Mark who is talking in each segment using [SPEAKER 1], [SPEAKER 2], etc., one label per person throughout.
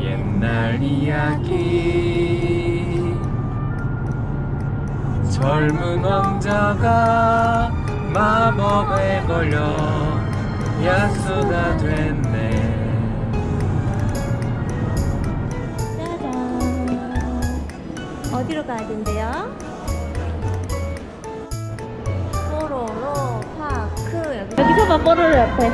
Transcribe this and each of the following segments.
[SPEAKER 1] 옛날 이야기 젊은 왕자가 마법에 걸려 야수가 됐네
[SPEAKER 2] 짜잔. 어디로 가야 된대요? 봐, 뽀로로 옆에.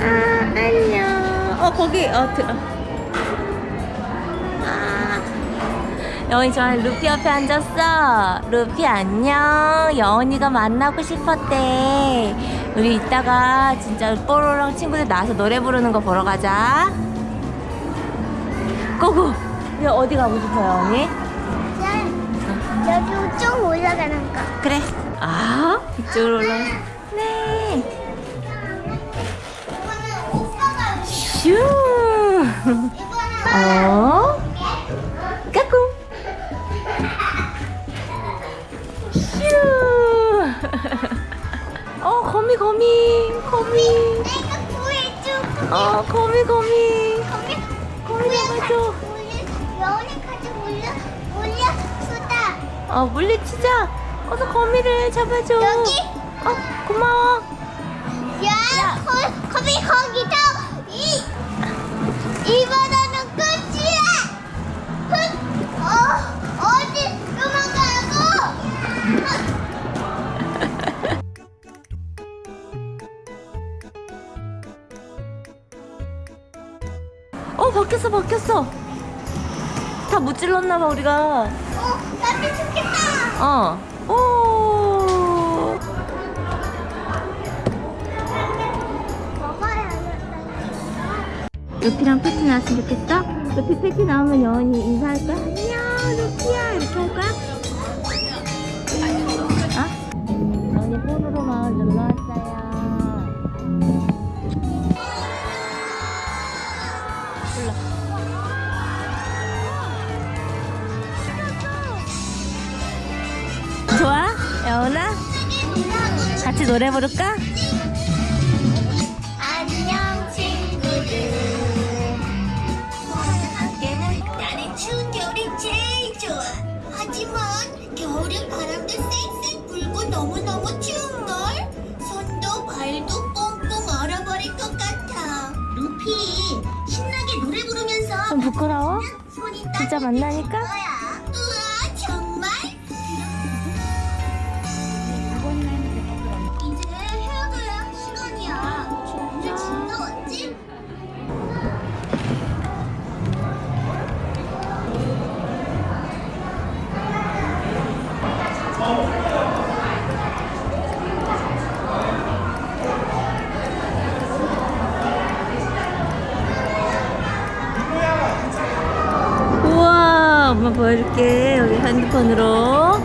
[SPEAKER 2] 아, 안녕. 어, 거기, 어, 드, 아. 여원이 저랑 루피 옆에 앉았어. 루피 안녕. 여원이가 만나고 싶었대. 우리 이따가 진짜 뽀로랑 친구들 나와서 노래 부르는 거 보러 가자. 고고. 야 어디 가고 싶어요, 언니?
[SPEAKER 3] 여기 쭉 올라가는 거.
[SPEAKER 2] 그래. 아, 이쪽으로 올라. 네. 슈. 어? 까꿍. 슈. 어, 거미, 거미, 거미.
[SPEAKER 3] 내가 구해줘.
[SPEAKER 2] 어, 거미, 거미.
[SPEAKER 3] 거미,
[SPEAKER 2] 거미 잡아줘.
[SPEAKER 3] 수다.
[SPEAKER 2] 어, 물리치자. 어서 거미를 잡아줘.
[SPEAKER 3] 여기?
[SPEAKER 2] 어, 고마워.
[SPEAKER 3] 야, 거, 거미 거기서 이, 이 바다는 끝이야. 끝. 어, 어디 도망가고?
[SPEAKER 2] 어, 바뀌었어, 바뀌었어. 다 무찔렀나봐, 우리가.
[SPEAKER 3] 어, 나도 좋겠다.
[SPEAKER 2] 어. 오. 루피랑 패티 나왔으면 좋겠어? 루피 패티 나오면 여원이 인사할 거야? 안녕, 루피야. 노래 부를까?
[SPEAKER 3] 안녕 친구들. 함께는 나는 추운 겨울이 제일 좋아. 하지만 겨울엔 바람도 쌩쌩 불고 너무너무 추운 걸. 손도 발도 꽁꽁 얼어버릴 것 같아. 루피 신나게 노래 부르면서
[SPEAKER 2] 좀 부끄러워? 진짜 만나니까?
[SPEAKER 3] 우와
[SPEAKER 2] 엄마 보여줄게. 여기 핸드폰으로.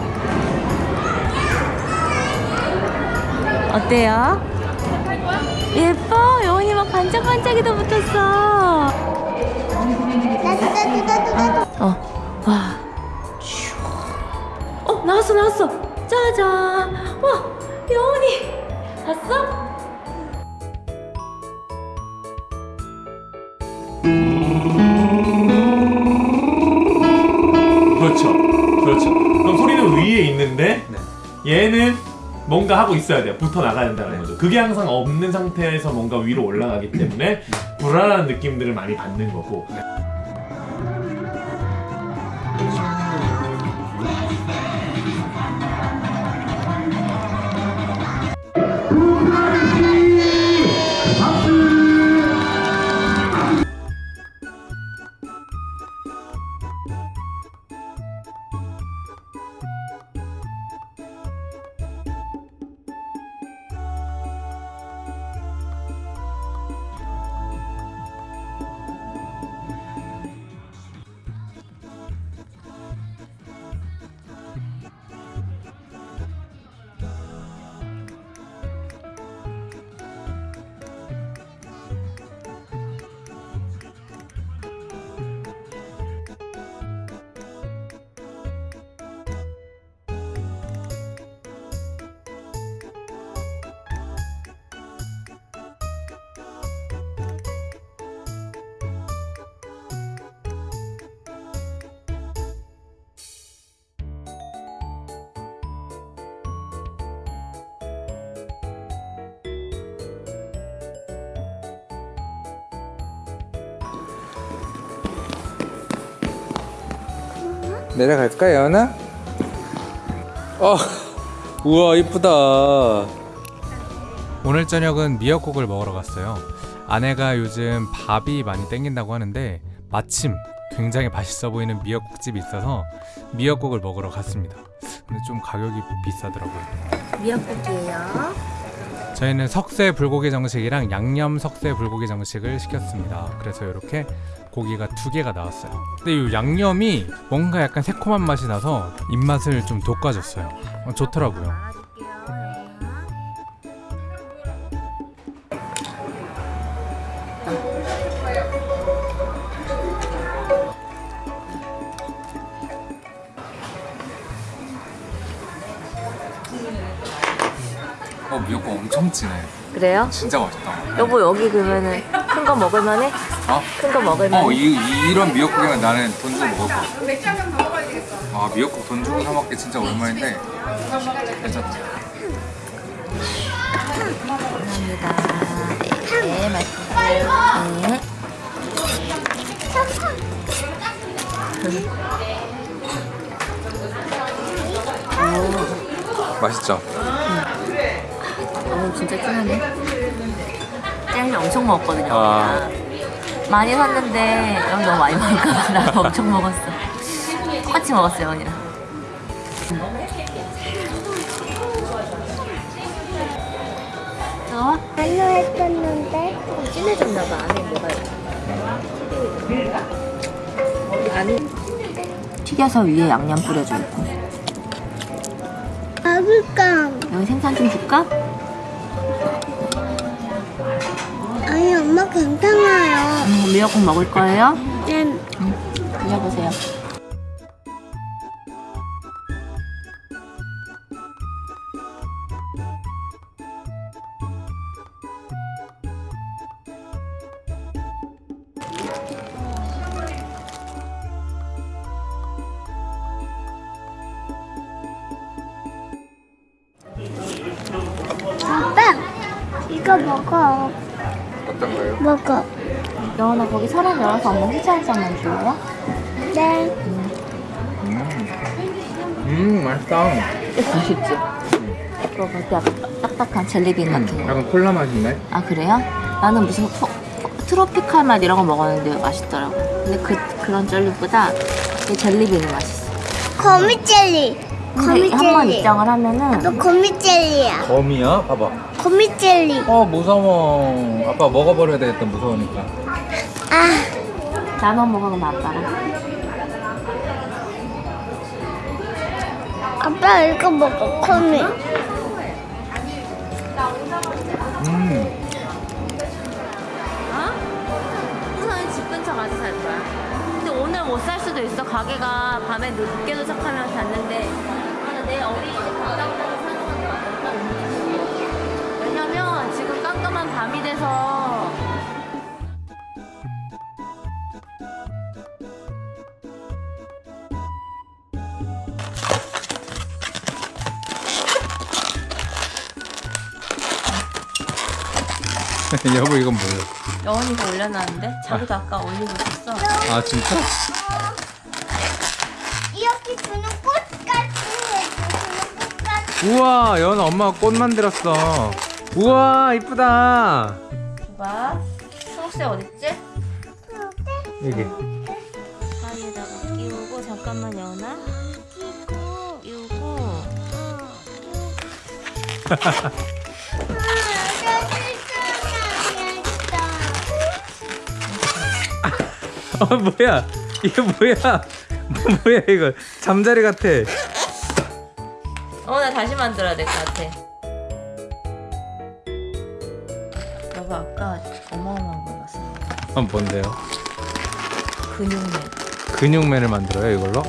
[SPEAKER 2] 어때요? 예뻐. 여운이 막 반짝반짝이도 붙었어. 어, 와, 나왔어, 나왔어. 짜잔. 와, 여운이. 봤어?
[SPEAKER 4] 그렇죠. 그렇죠. 그럼 소리는 위에 있는데 얘는 뭔가 하고 있어야 돼요. 붙어 나가야 된다는 거죠. 그게 항상 없는 상태에서 뭔가 위로 올라가기 때문에 불안한 느낌들을 많이 받는 거고.
[SPEAKER 5] 내려갈까 예원아? 어 우와 이쁘다 오늘 저녁은 미역국을 먹으러 갔어요 아내가 요즘 밥이 많이 땡긴다고 하는데 마침 굉장히 맛있어 보이는 미역국집이 있어서 미역국을 먹으러 갔습니다 근데 좀 가격이 비싸더라고요
[SPEAKER 2] 미역국이에요.
[SPEAKER 5] 저희는 석쇠 불고기 정식이랑 양념 석쇠 불고기 정식을 시켰습니다. 그래서 이렇게 고기가 두 개가 나왔어요. 근데 이 양념이 뭔가 약간 새콤한 맛이 나서 입맛을 좀 돋궈줬어요. 어, 좋더라고요. 어 미역국 엄청 진해.
[SPEAKER 2] 그래요?
[SPEAKER 5] 진짜 맛있다.
[SPEAKER 2] 여보 여기 그러면은 큰 거 먹을만해?
[SPEAKER 5] 어?
[SPEAKER 2] 큰 거 먹을만해?
[SPEAKER 5] 어, 이, 이- 이런 미역국이면 나는 돈 주고 먹을 거야. 아, 미역국 돈 주고 사 먹기 진짜 오랜만인데. 괜찮다.
[SPEAKER 2] 감사합니다. 네, 맛있어요. 네.
[SPEAKER 5] 맛있죠?
[SPEAKER 2] 오, 진짜 진하네. 젤리 엄청 먹었거든요.
[SPEAKER 5] 아.
[SPEAKER 2] 많이 샀는데 여기 너무 많이 먹을까봐 나 엄청 먹었어. 똑같이 먹었어요, 언니랑. 어?
[SPEAKER 3] 안로 했었는데
[SPEAKER 2] 조금 진해졌나봐. 안에 뭐가 안에 튀겨서 위에 양념 뿌려줘 있고.
[SPEAKER 3] 먹을까?
[SPEAKER 2] 여기 생선 좀 줄까?
[SPEAKER 3] 엄마 괜찮아요.
[SPEAKER 2] 음, 미역국 먹을 거예요?
[SPEAKER 3] 네.
[SPEAKER 2] 드셔보세요.
[SPEAKER 3] 아빠 이거 먹어.
[SPEAKER 5] 어떤 거요?
[SPEAKER 3] 먹어.
[SPEAKER 2] 여원아 거기 사람 열어서 엄마 후자 한 잔만 줄래요?
[SPEAKER 3] 네.
[SPEAKER 5] 음, 맛있다.
[SPEAKER 2] 맛있지? 그거 거기 약간 딱딱한 젤리빈 같은 거.
[SPEAKER 5] 약간 콜라 맛인데?
[SPEAKER 2] 아 그래요? 나는 무슨 포, 트로피칼 맛 이런 거 먹었는데 맛있더라고. 근데 그 그런 젤리보다 이 젤리빈이 맛있어.
[SPEAKER 3] 거미 젤리. 거미
[SPEAKER 2] 한번
[SPEAKER 3] 젤리.
[SPEAKER 2] 입장을 하면은
[SPEAKER 3] 너 거미 젤리야.
[SPEAKER 5] 거미야? 봐봐.
[SPEAKER 3] 거미 젤리.
[SPEAKER 5] 어, 무서워. 아빠 먹어버려야 되겠다, 무서우니까.
[SPEAKER 3] 아,
[SPEAKER 2] 나눠 먹어 그럼 아빠랑.
[SPEAKER 3] 아빠 이거 먹어. 거미.
[SPEAKER 5] 음.
[SPEAKER 2] 어? 우선 집 근처 가서 살 거야. 근데 오늘 못 살 수도 있어. 가게가 밤에 늦게 도착하면 닫는데. 아, 내 어린이집 갔다 온다고 사는 건 없다. 왜냐면 지금 깜깜한 밤이 돼서.
[SPEAKER 5] 여보, 이건 뭐예요?
[SPEAKER 2] 여원이가 올려놨는데 자기도 아 까 올리고 있었어.
[SPEAKER 5] 아, 진짜?
[SPEAKER 3] 이렇게 주는 꽃같이 해주는 꽃같이.
[SPEAKER 5] 우와, 여원아 엄마가 꽃 만들었어. 우와, 이쁘다.
[SPEAKER 2] 봐. 초록색 어딨지?
[SPEAKER 5] 여기.
[SPEAKER 2] 사이에다가 끼우고 잠깐만 여원아. 끼우고 끼우고.
[SPEAKER 5] 어, 뭐야? 이게 뭐야? 뭐야, 이거? 잠자리 같아.
[SPEAKER 2] 어, 나 다시 만들어야 될 것 같아. 여보 아까 어마어마한 거 봤어.
[SPEAKER 5] 어, 뭔데요?
[SPEAKER 2] 근육맨.
[SPEAKER 5] 근육맨을 만들어요, 이걸로?